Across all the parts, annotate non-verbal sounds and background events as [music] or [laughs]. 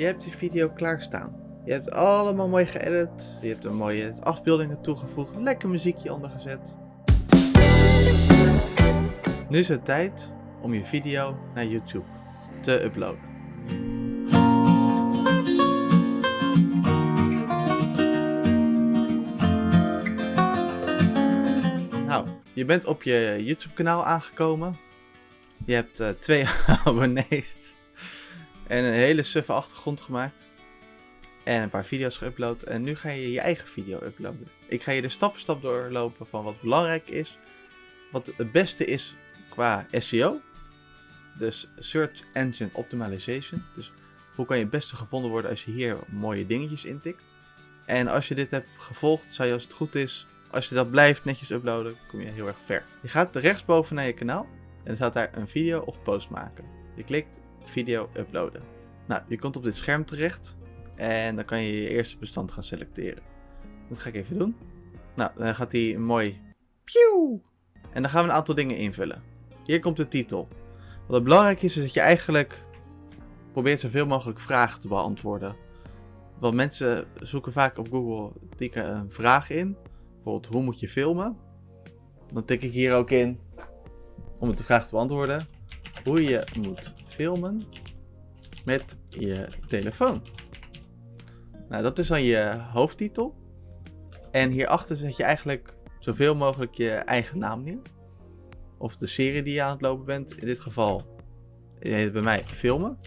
je hebt die video klaarstaan. Je hebt allemaal mooi geëdit. Je hebt er mooie afbeeldingen toegevoegd. Lekker muziekje ondergezet. Nu is het tijd om je video naar YouTube te uploaden. Nou, je bent op je YouTube kanaal aangekomen. Je hebt uh, twee [laughs] abonnees. En een hele suffe achtergrond gemaakt. En een paar video's geüpload. En nu ga je je eigen video uploaden. Ik ga je er stap voor stap doorlopen van wat belangrijk is. Wat het beste is qua SEO. Dus Search Engine Optimization. Dus hoe kan je het beste gevonden worden als je hier mooie dingetjes intikt. En als je dit hebt gevolgd, zou je als het goed is, als je dat blijft netjes uploaden, kom je heel erg ver. Je gaat rechtsboven naar je kanaal en er staat daar een video of post maken. Je klikt video uploaden. Nou, je komt op dit scherm terecht en dan kan je je eerste bestand gaan selecteren. Dat ga ik even doen. Nou, dan gaat hij mooi Pew! En dan gaan we een aantal dingen invullen. Hier komt de titel. Wat belangrijk is, is dat je eigenlijk probeert zoveel mogelijk vragen te beantwoorden. Want mensen zoeken vaak op Google tikken een vraag in. Bijvoorbeeld, hoe moet je filmen? Dan tik ik hier ook in, om het de vraag te beantwoorden, hoe je moet filmen met je telefoon. Nou, dat is dan je hoofdtitel. En hierachter zet je eigenlijk zoveel mogelijk je eigen naam neer. Of de serie die je aan het lopen bent. In dit geval heet bij mij filmen.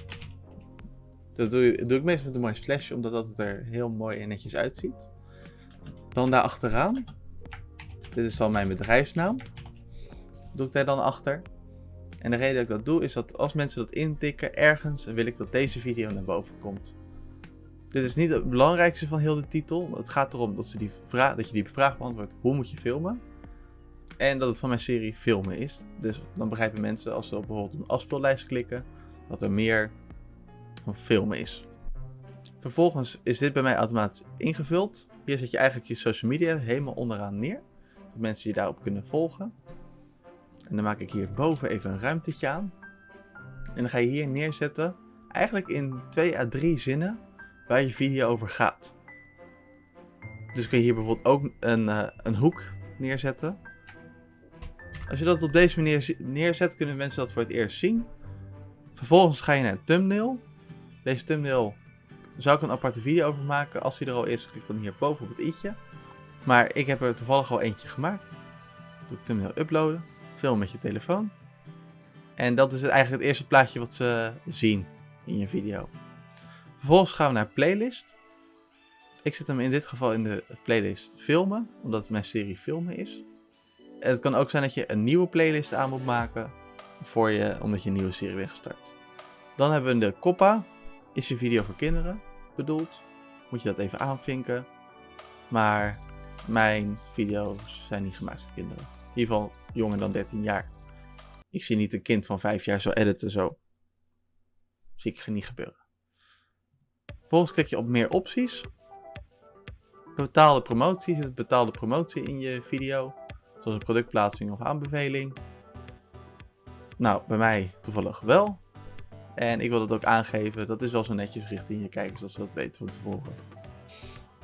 Dat doe, doe ik meestal met een mooi flesje, omdat dat het er heel mooi en netjes uitziet. Dan daar achteraan. Dit is dan mijn bedrijfsnaam. Doe ik daar dan achter. En de reden dat ik dat doe is dat als mensen dat intikken ergens, wil ik dat deze video naar boven komt. Dit is niet het belangrijkste van heel de titel. Het gaat erom dat, ze die vraag, dat je die vraag beantwoordt, hoe moet je filmen? En dat het van mijn serie filmen is. Dus dan begrijpen mensen als ze op bijvoorbeeld een afspeellijst klikken, dat er meer van filmen is. Vervolgens is dit bij mij automatisch ingevuld. Hier zet je eigenlijk je social media helemaal onderaan neer. Dat mensen je daarop kunnen volgen. En dan maak ik hierboven even een ruimtetje aan. En dan ga je hier neerzetten, eigenlijk in 2 à 3 zinnen, waar je video over gaat. Dus kun je hier bijvoorbeeld ook een, uh, een hoek neerzetten. Als je dat op deze manier neerzet, kunnen mensen dat voor het eerst zien. Vervolgens ga je naar thumbnail. Deze thumbnail zou ik een aparte video over maken. Als die er al is, klik dan hier boven op het i'tje. Maar ik heb er toevallig al eentje gemaakt. Doe thumbnail uploaden. Film met je telefoon. En dat is eigenlijk het eerste plaatje wat ze zien in je video. Vervolgens gaan we naar playlist. Ik zet hem in dit geval in de playlist filmen, omdat het mijn serie filmen is. En het kan ook zijn dat je een nieuwe playlist aan moet maken voor je, omdat je een nieuwe serie bent gestart. Dan hebben we de koppa. Is je video voor kinderen bedoeld? Moet je dat even aanvinken. Maar mijn video's zijn niet gemaakt voor kinderen. In ieder geval jonger dan 13 jaar. Ik zie niet een kind van 5 jaar zo editen zo. Zie ik niet gebeuren. Vervolgens klik je op meer opties. Betaalde promotie. Zit betaalde promotie in je video. Zoals een productplaatsing of aanbeveling. Nou, bij mij toevallig wel. En ik wil dat ook aangeven. Dat is wel zo netjes richting je kijkers, als ze dat weten van tevoren.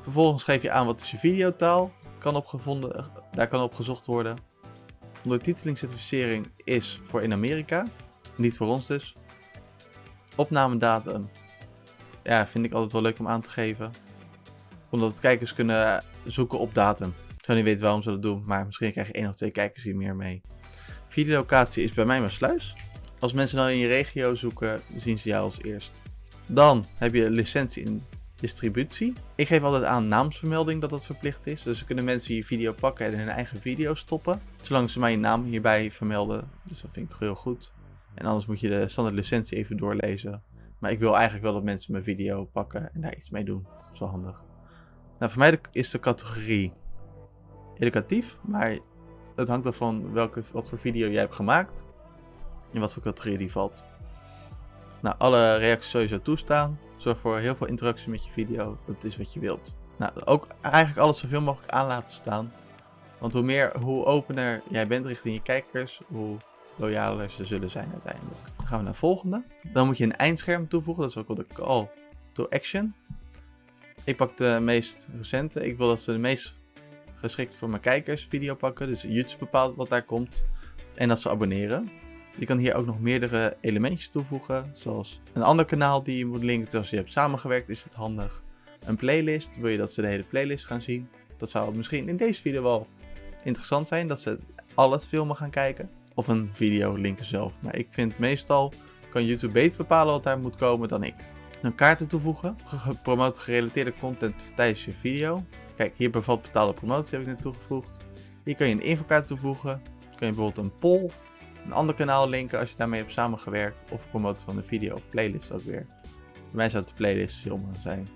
Vervolgens geef je aan wat is je videotaal. Kan opgevonden, daar kan op gezocht worden. Ondertitelingscertificering is voor in Amerika. Niet voor ons dus. Opnamedatum. Ja, vind ik altijd wel leuk om aan te geven. Omdat kijkers kunnen zoeken op datum. Ik zou niet weten waarom ze dat doen, maar misschien krijg je één of twee kijkers hier meer mee. Videolocatie is bij mij mijn sluis. Als mensen dan in je regio zoeken, zien ze jou als eerst. Dan heb je licentie in distributie. Ik geef altijd aan naamsvermelding dat dat verplicht is. Dus kunnen mensen je video pakken en hun eigen video stoppen. Zolang ze je naam hierbij vermelden. Dus dat vind ik heel goed. En anders moet je de standaard licentie even doorlezen. Maar ik wil eigenlijk wel dat mensen mijn video pakken en daar iets mee doen. Dat is wel handig. Nou, voor mij is de categorie educatief. Maar het hangt ervan welke, wat voor video jij hebt gemaakt. In wat voor categorie die valt. Nou, alle reacties sowieso toestaan. Zorg voor heel veel interactie met je video. Dat is wat je wilt. Nou, ook eigenlijk alles zoveel mogelijk aan laten staan. Want hoe meer, hoe opener jij bent richting je kijkers, hoe loyaler ze zullen zijn uiteindelijk. Dan gaan we naar de volgende. Dan moet je een eindscherm toevoegen. Dat is ook wat ik al to action. Ik pak de meest recente. Ik wil dat ze de meest geschikt voor mijn kijkers video pakken. Dus YouTube bepaalt wat daar komt. En dat ze abonneren. Je kan hier ook nog meerdere elementjes toevoegen. Zoals een ander kanaal die je moet linken. Als je hebt samengewerkt is het handig. Een playlist. Wil je dat ze de hele playlist gaan zien? Dat zou misschien in deze video wel interessant zijn. Dat ze al het filmen gaan kijken. Of een video linken zelf. Maar ik vind meestal kan YouTube beter bepalen wat daar moet komen dan ik. Dan kaarten toevoegen. Promoot gerelateerde content tijdens je video. Kijk, hier bevat betaalde promotie heb ik net toegevoegd. Hier kan je een infokaart toevoegen. Kan je bijvoorbeeld een poll, een ander kanaal linken als je daarmee hebt samengewerkt. Of promoten van een video of playlist ook weer. Bij mij zou het de playlist filmen zijn.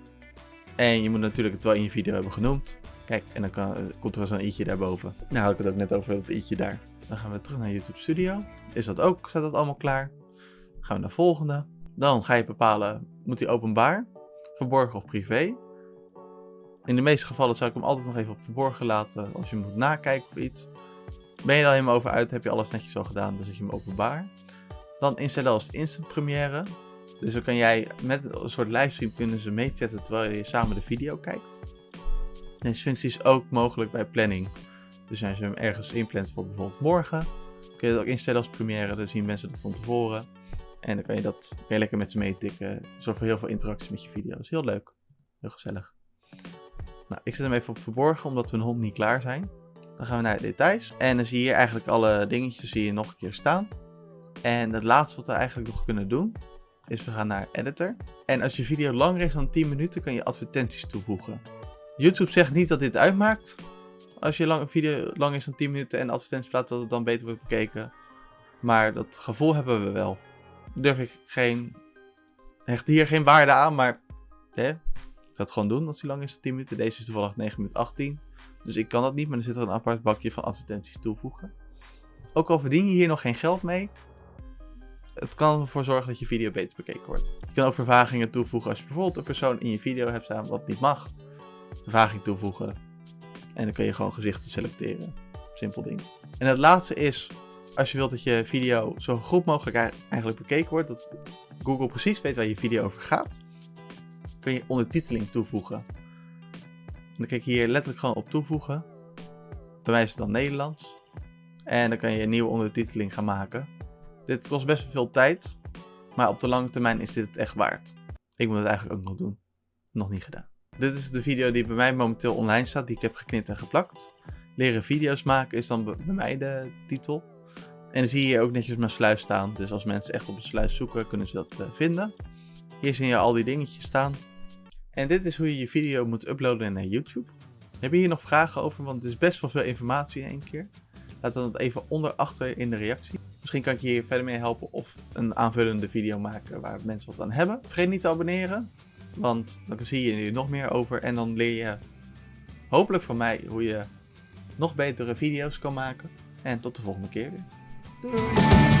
En je moet natuurlijk het wel in je video hebben genoemd. Kijk, en dan kan, komt er zo'n i'tje daarboven. Nou had ik het ook net over dat i'tje daar. Dan gaan we terug naar YouTube Studio. Is dat ook, staat dat allemaal klaar. Gaan we naar volgende. Dan ga je bepalen, moet hij openbaar, verborgen of privé. In de meeste gevallen zou ik hem altijd nog even op verborgen laten als je moet nakijken of iets. Ben je er helemaal over uit, heb je alles netjes al gedaan, dan zet je hem openbaar. Dan instellen als instant première. Dus dan kan jij met een soort livestream kunnen ze meechatten terwijl je samen de video kijkt. Deze functie is ook mogelijk bij planning. Dus als je hem ergens inplant voor bijvoorbeeld morgen, kun je dat ook instellen als première. Dan zien mensen dat van tevoren. En dan kan je dat je lekker met ze meetikken. Zorgt voor heel veel interactie met je video. Is heel leuk. Heel gezellig. Nou, ik zet hem even op verborgen, omdat we een hond niet klaar zijn. Dan gaan we naar de details. En dan zie je hier eigenlijk alle dingetjes zie je nog een keer staan. En het laatste wat we eigenlijk nog kunnen doen, is we gaan naar editor. En als je video langer is dan 10 minuten, kan je advertenties toevoegen. YouTube zegt niet dat dit uitmaakt. Als je lang, video lang is dan 10 minuten en advertenties plaatst, dat het dan beter wordt bekeken. Maar dat gevoel hebben we wel. Durf ik geen. Hecht hier geen waarde aan, maar. Hè, ik ga het gewoon doen als die lang is dan 10 minuten. Deze is toevallig 9 minuten 18. Dus ik kan dat niet, maar er zit er een apart bakje van advertenties toevoegen. Ook al verdien je hier nog geen geld mee, het kan ervoor zorgen dat je video beter bekeken wordt. Je kan ook vervagingen toevoegen als je bijvoorbeeld een persoon in je video hebt staan wat niet mag. Vervaging toevoegen. En dan kun je gewoon gezichten selecteren. Simpel ding. En het laatste is, als je wilt dat je video zo goed mogelijk eigenlijk bekeken wordt, dat Google precies weet waar je video over gaat, kun je ondertiteling toevoegen. Dan klik je hier letterlijk gewoon op toevoegen. Is het dan Nederlands. En dan kan je een nieuwe ondertiteling gaan maken. Dit kost best veel tijd, maar op de lange termijn is dit het echt waard. Ik moet het eigenlijk ook nog doen. Nog niet gedaan. Dit is de video die bij mij momenteel online staat, die ik heb geknipt en geplakt. Leren video's maken is dan bij mij de titel. En dan zie je hier ook netjes mijn sluis staan. Dus als mensen echt op een sluis zoeken, kunnen ze dat uh, vinden. Hier zie je al die dingetjes staan. En dit is hoe je je video moet uploaden naar YouTube. Heb je hier nog vragen over? Want het is best wel veel informatie in één keer. Laat dan even onder achter in de reactie. Misschien kan ik je hier verder mee helpen of een aanvullende video maken waar mensen wat aan hebben. Vergeet niet te abonneren, want dan zie je er nog meer over. En dan leer je hopelijk van mij hoe je nog betere video's kan maken. En tot de volgende keer weer. Doei!